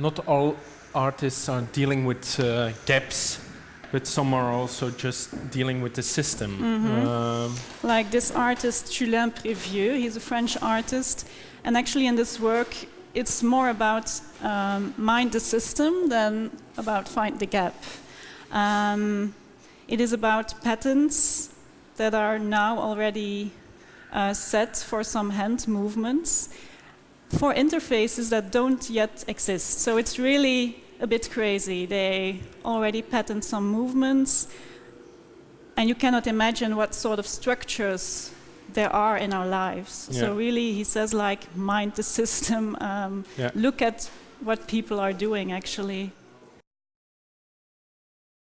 not all artists are dealing with uh, gaps, but some are also just dealing with the system. Um, like this artist Julien Prévieux, he's a French artist, and actually in this work, it's more about um, mind the system than about find the gap. Um, it is about patterns that are now already uh, set for some hand movements for interfaces that don't yet exist. So it's really a bit crazy. They already patent some movements, and you cannot imagine what sort of structures there are in our lives. Yeah. So really, he says like mind the system, um, Yeah. look at what people are doing actually.